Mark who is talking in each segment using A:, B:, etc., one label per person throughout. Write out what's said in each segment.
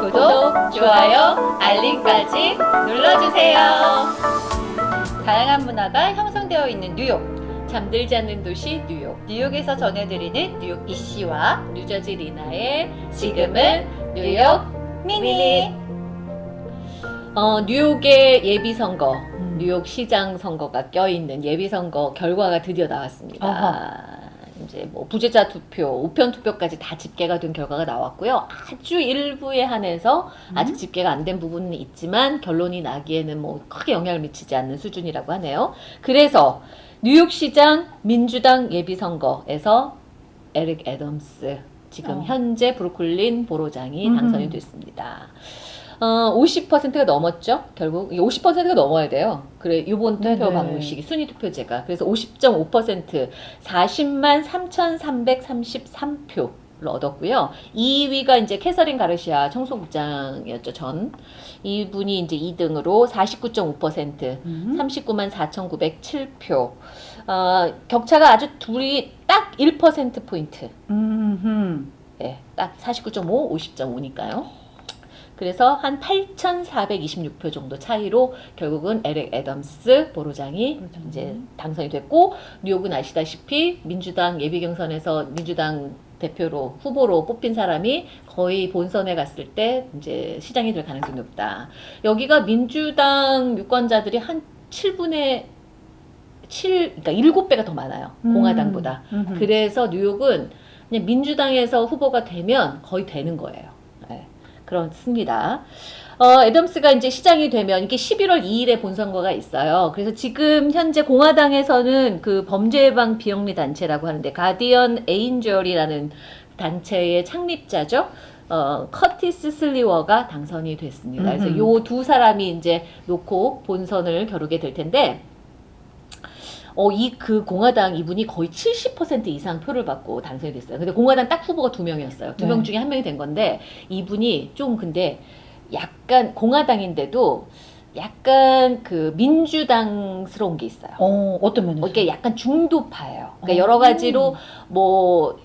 A: 구독, 좋아요, 알림까지 눌러주세요. 다양한 문화가 형성되어 있는 뉴욕. 잠들지 않는 도시 뉴욕. 뉴욕에서 전해드리는 뉴욕 이씨와 뉴저지 리나의 지금은 뉴욕 미니. 어, 뉴욕의 예비 선거,
B: 음.
A: 뉴욕 시장 선거가 껴있는 예비 선거 결과가 드디어 나왔습니다.
B: 아하.
A: 이제 뭐 부재자 투표, 우편 투표까지 다 집계가 된 결과가 나왔고요. 아주 일부에 한해서
B: 음.
A: 아직 집계가 안 된 부분은 있지만 결론이 나기에는 뭐 크게 영향을 미치지 않는 수준이라고 하네요. 그래서 뉴욕시장 민주당 예비선거에서 에릭 애덤스 지금
B: 어.
A: 현재 브루클린 보로장이
B: 음흠.
A: 당선이 됐습니다. 어, 50%가 넘었죠. 결국 50%가 넘어야 돼요. 그래 이번 투표
B: 네네.
A: 방식이 순위 투표제가 그래서 50.5% 40만 3,333표 를 얻었고요. 2위가 이제 캐서린 가르시아 청소국장이었죠. 전 이분이 이제 2등으로 49.5%
B: 음.
A: 39만 4,907표. 어, 격차가 아주 둘이 딱 1% 포인트.
B: 음.
A: 네, 딱 49.5, 50.5니까요. 그래서 한 8,426표 정도 차이로 결국은 에렉 애덤스 보로장이
B: 보로장이.
A: 이제 당선이 됐고 뉴욕은 아시다시피 민주당 예비 경선에서 민주당 대표로 후보로 뽑힌 사람이 거의 본선에 갔을 때 이제 시장이 될 가능성이 높다. 여기가 민주당 유권자들이 한 7분의 7, 그러니까 7배가 더 많아요. 공화당보다.
B: 음.
A: 그래서 뉴욕은 그냥 민주당에서 후보가 되면 거의 되는 거예요. 네, 그렇습니다. 어, 애덤스가 이제 시장이 되면 이게 11월 2일에 본선거가 있어요. 그래서 지금 현재 공화당에서는 그 범죄 예방 비영리 단체라고 하는데 가디언 에인절이라는 단체의 창립자죠. 어, 커티스 슬리워가 당선이 됐습니다. 그래서. 요 두 사람이 이제 놓고 본선을 겨루게 될 텐데 어, 이 그 공화당 이분이 거의 70% 이상 표를 받고 당선이 됐어요. 근데 공화당 딱 후보가 두 명이었어요. 두명
B: 네.
A: 중에 한 명이 된 건데 이분이 좀 근데 약간 공화당인데도 약간 그 민주당스러운 게 있어요.
B: 어, 어떤 면에서?
A: 어, 이게 약간 중도파예요. 그러니까
B: 어.
A: 여러 가지로 뭐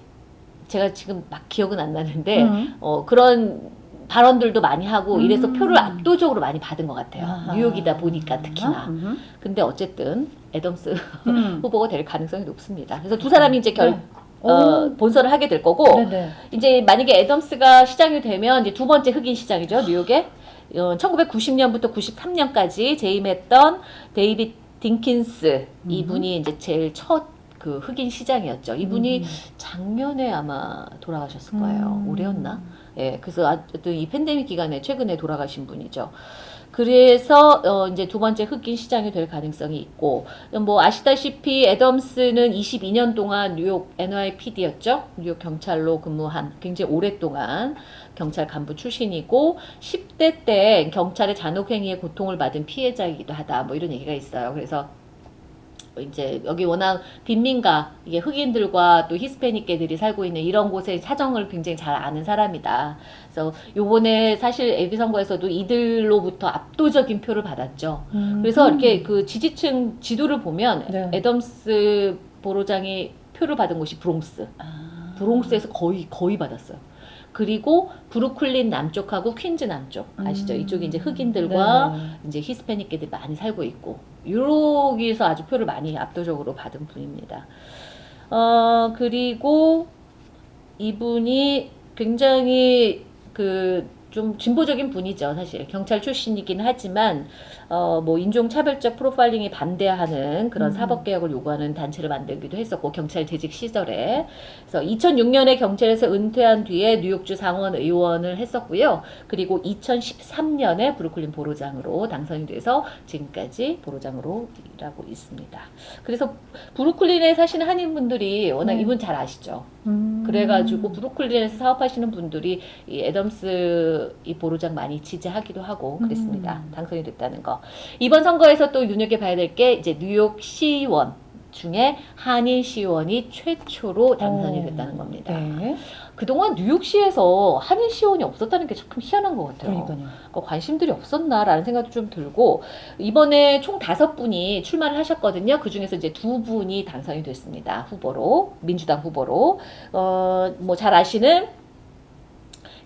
A: 제가 지금 막 기억은 안 나는데
B: 음.
A: 어, 그런 발언들도 많이 하고 이래서
B: 음.
A: 표를 압도적으로 많이 받은 것 같아요.
B: 아하.
A: 뉴욕이다 보니까 특히나.
B: 음.
A: 근데 어쨌든 애덤스
B: 음.
A: 후보가 될 가능성이 높습니다. 그래서 두 사람이 이제 결,
B: 네.
A: 어,
B: 오.
A: 본선을 하게 될 거고,
B: 네네.
A: 이제 만약에 애덤스가 시장이 되면 이제 두 번째 흑인 시장이죠, 뉴욕에. 어, 1990년부터 93년까지 재임했던 데이빗 딩킨스
B: 음.
A: 이분이 이제 제일 첫 그 흑인 시장이었죠. 이분이
B: 음.
A: 작년에 아마 돌아가셨을 거예요.
B: 음.
A: 올해였나? 예, 그래서 어떤 이 팬데믹 기간에 최근에 돌아가신 분이죠. 그래서 어 이제 두 번째 흑인 시장이 될 가능성이 있고 뭐 아시다시피 애덤스는 22년 동안 뉴욕 NYPD였죠. 뉴욕 경찰로 근무한 굉장히 오랫동안 경찰 간부 출신이고 10대 때 경찰의 잔혹행위에 고통을 받은 피해자이기도 하다. 뭐 이런 얘기가 있어요. 그래서 이제 여기 워낙 빈민가 이게 흑인들과 또 히스패닉계들이 살고 있는 이런 곳의 사정을 굉장히 잘 아는 사람이다. 그래서 요번에 사실 예비 선거에서도 이들로부터 압도적인 표를 받았죠.
B: 음.
A: 그래서 이렇게 그 지지층 지도를 보면
B: 네.
A: 애덤스 borough장이 표를 받은 곳이 브롱스.
B: 아.
A: 브롱스에서 거의 거의 받았어요. 그리고 브루클린 남쪽하고 퀸즈 남쪽 아시죠?
B: 음.
A: 이쪽이 이제 흑인들과
B: 네.
A: 이제 히스패닉계들이 많이 살고 있고 여기서 아주 표를 많이 압도적으로 받은 분입니다. 어 그리고 이분이 굉장히 그 좀 진보적인 분이죠, 사실 경찰 출신이긴 하지만 어 뭐 인종 차별적 프로파일링에 반대하는 그런
B: 음.
A: 사법 개혁을 요구하는 단체를 만들기도 했었고 경찰 재직 시절에 그래서 2006년에 경찰에서 은퇴한 뒤에 뉴욕주 상원 의원을 했었고요. 그리고 2013년에 브루클린 보로장으로 당선이 돼서 지금까지 보로장으로 일하고 있습니다. 그래서 브루클린에 사시는 한인분들이 워낙
B: 네.
A: 이분 잘 아시죠.
B: 음.
A: 그래가지고 브루클린에서 사업하시는 분들이 이 애덤스 이 보로장 많이 지지하기도 하고 그랬습니다.
B: 음.
A: 당선이 됐다는 거. 이번 선거에서 또 눈여겨봐야 될 게 이제 뉴욕 시의원 중에 한인 시의원이 최초로 당선이
B: 어,
A: 됐다는 겁니다.
B: 네.
A: 그동안 뉴욕시에서 한인 시의원이 없었다는 게참 희한한 것 같아요.
B: 그러니까요.
A: 어, 관심들이 없었나라는 생각도 좀 들고 이번에 총 다섯 분이 출마를 하셨거든요. 그 중에서 이제 두 분이 당선이 됐습니다. 후보로 민주당 후보로 어 뭐 잘 아시는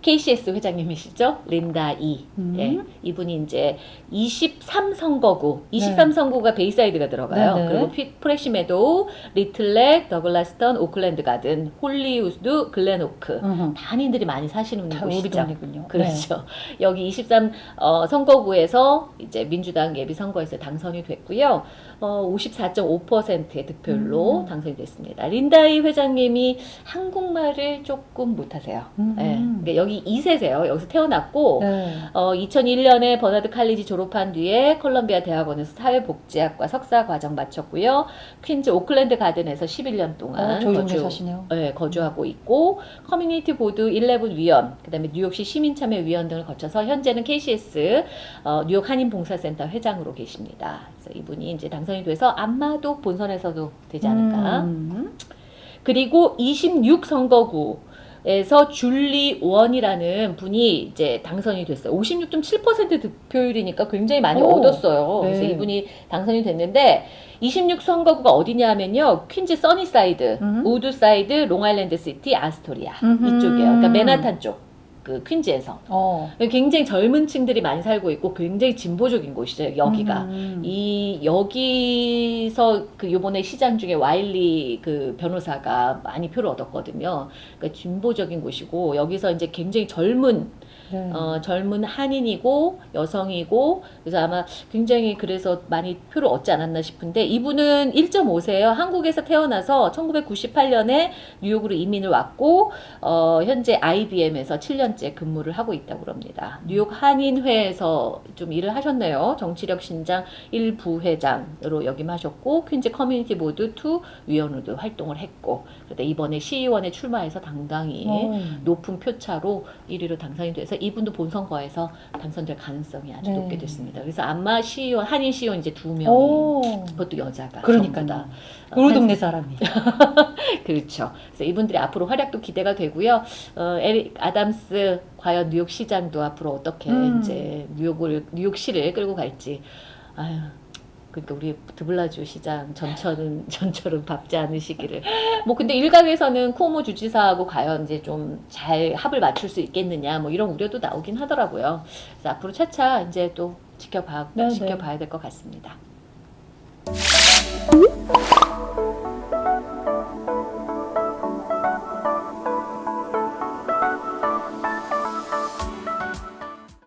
A: KCS 회장님이시죠, 린다 이.
B: 음.
A: 예, 이분이 이제 23선거구, 23선거구가 베이사이드가 들어가요.
B: 네, 네.
A: 그리고 피- 프레시 메도우, 리틀넥, 더글라스턴, 오클랜드 가든, 홀리스우드, 글렌오크. 단인들이 많이 사시는 곳이죠.
B: 동네군요.
A: 그렇죠. 여기 23 어, 선거구에서 이제 민주당 예비 선거에서 당선이 됐고요. 어, 54.5%의 득표율로
B: 음.
A: 당선이 됐습니다. 린다 이 회장님이 한국말을 조금 못하세요.
B: 음.
A: 예. 그러니까 여기 2세세요. 여기서 태어났고
B: 네.
A: 어, 2001년에 버나드 칼리지 졸업한 뒤에 콜럼비아 대학원에서 사회복지학과 석사 과정 마쳤고요. 퀸즈 오클랜드 가든에서 11년 동안
B: 어,
A: 거주-.
B: 네,
A: 거주하고 있고 community board 11 위원, 그다음에 뉴욕시 시민참여 위원 등을 거쳐서 현재는 KCS 어, 뉴욕 한인 봉사센터 회장으로 계십니다. 그래서 이분이 이제 당선이 돼서 아마도 본선에서도 되지 않을까.
B: 음.
A: 그리고 26 선거구 에서 줄리 원이라는 분이 이제 당선이 됐어요. 56.7% 득표율이니까 굉장히 많이
B: 오,
A: 얻었어요.
B: 네.
A: 그래서 이분이 당선이 됐는데 26 선거구가 어디냐면요. 퀸즈 써니사이드,
B: 음.
A: 우드사이드, 롱아일랜드 시티, 아스토리아
B: 음흠.
A: 이쪽이에요. 그러니까 맨하탄 쪽. 그 퀸즈에서
B: 어.
A: 굉장히 젊은 층들이 많이 살고 있고 굉장히 진보적인 곳이죠 여기가
B: 음.
A: 이 여기서 그 요번에 시장 중에 와일리 그 변호사가 많이 표를 얻었거든요. 그러니까 진보적인 곳이고 여기서 이제 굉장히 젊은
B: 네.
A: 어, 젊은 한인이고 여성이고 그래서 아마 굉장히 그래서 많이 표를 얻지 않았나 싶은데 이분은 1.5세예요. 한국에서 태어나서 1998년에 뉴욕으로 이민을 왔고 어, 현재 IBM에서 7년째 근무를 하고 있다고 합니다. 뉴욕 한인회에서 좀 일을 하셨네요. 정치력 신장 1부회장으로 역임하셨고 퀸즈 community board 2 위원으로도 활동을 했고 그런데 이번에 시의원에 출마해서 당당히
B: 어.
A: 높은 표차로 1위로 당선이 돼서 이분도 본선거에서 당선될 가능성이 아주
B: 네.
A: 높게 됐습니다. 그래서 아마 시의원 한인 시의원 이제 두 명이
B: 오.
A: 그것도 여자가
B: 그러니까요.
A: 전부 다.
B: 우리
A: 한-
B: 동네 사람이.
A: 그렇죠. 그래서 이분들이 앞으로 활약도 기대가 되고요. 어, 에릭 아담스 과연 뉴욕 시장도 앞으로 어떻게
B: 음.
A: 이제 뉴욕을 뉴욕시를 끌고 갈지. 아유. 그러니까 우리 드블라주 시장 전철은 전철은 밟지 않으시기를. 뭐 근데 일각에서는 쿠오모 주지사하고 과연 이제 좀 잘 합을 맞출 수 있겠느냐 뭐 이런 우려도 나오긴 하더라고요. 그래서 앞으로 차차 이제 또 지켜봐
B: 네, 네.
A: 지켜봐야 될 것 같습니다.